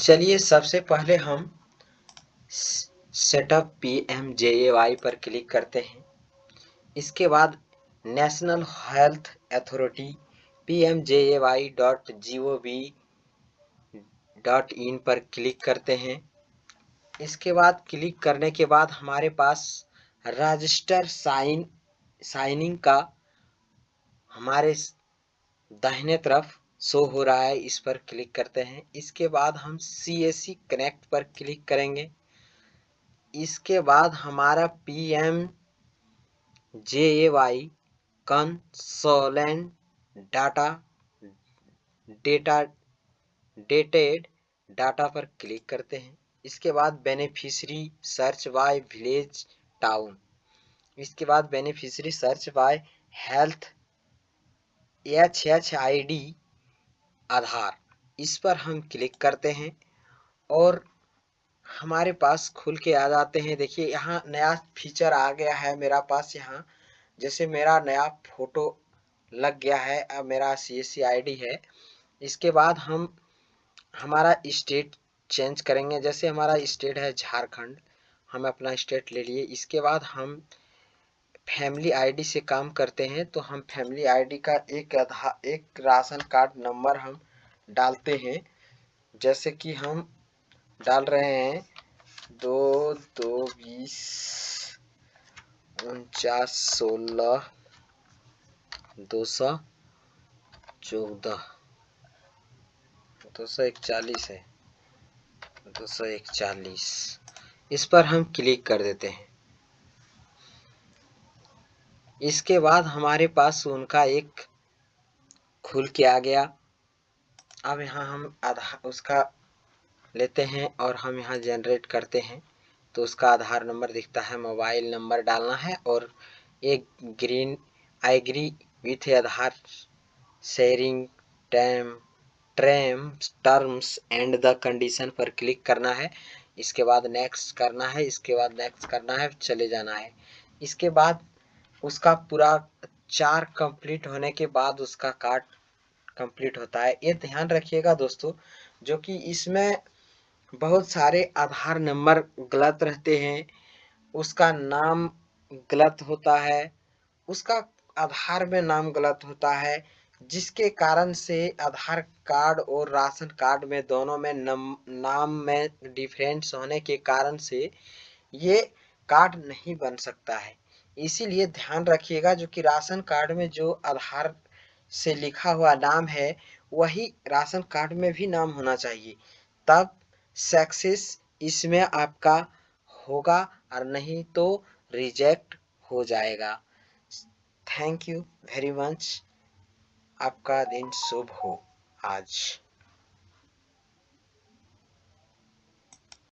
चलिए सबसे पहले हम setup P M J A Y पर क्लिक करते हैं। इसके बाद national health authority P M J A Y dot G O V dot in पर क्लिक करते हैं। इसके बाद क्लिक करने के बाद हमारे पास रजिस्टर साइन साइनिंग का हमारे दाहिने तरफ़ शो हो रहा है, इस पर क्लिक करते हैं। इसके बाद हम सी एस सी कनेक्ट पर क्लिक करेंगे। इसके बाद हमारा P M J A Y consolidated data data dated data पर क्लिक करते हैं। इसके बाद beneficiary search by village town इसके बाद beneficiary search by health H H I D Aadhaar. इस पर हम क्लिक करते हैं और हमारे पास खुल के आ जाते हैं। देखिए, यहाँ नया फीचर आ गया है मेरा पास यहाँ। जैसे मेरा नया फ़ोटो लग गया है, अब मेरा सी एस सी आई डी है। इसके बाद हम हमारा स्टेट चेंज करेंगे। जैसे हमारा स्टेट है झारखंड, हम अपना स्टेट ले लिए। इसके बाद हम फैमिली आईडी से काम करते हैं तो हम फैमिली आईडी का एक आधार एक राशन कार्ड नंबर हम डालते हैं। जैसे कि हम डाल रहे हैं, दो दो, बीस, उनचास, सोलह, दो सौ चौदह। दो सौ इकचालीस है। दो सौ इकचालीस। इस पर हम क्लिक कर देते हैं। इसके बाद हमारे पास उनका एक खुल के आ गया। अब यहाँ हम आधार उसका लेते हैं और हम यहाँ जनरेट करते हैं। तो उसका आधार नंबर दिखता है मोबाइल नंबर डालना है और एक green I agree with Aadhaar. Sharing term term terms and the condition पर क्लिक करना है। इसके बाद नेक्स्ट करना है, इसके बाद नेक्स्ट करना है, चले जाना है। इसके बाद उसका पूरा चार कंप्लीट होने के बाद उसका कार्ड कंप्लीट होता है। ये ध्यान रखिएगा दोस्तों जो कि इसमें बहुत सारे आधार नंबर गलत रहते हैं उसका नाम गलत होता है उसका आधार में नाम गलत होता है जिसके कारण से आधार कार्ड और राशन कार्ड में दोनों में नम, नाम में डिफरेंस होने के कारण से ये कार्ड नहीं बन सकता है। इसीलिए ध्यान रखिएगा जो कि राशन कार्ड में जो आधार से लिखा हुआ नाम है, वही राशन कार्ड में भी नाम होना चाहिए। तब सक्सेस इसमें आपका होगा और नहीं तो रिजेक्ट हो जाएगा। Thank you very much. आपका दिन शुभ हो आज।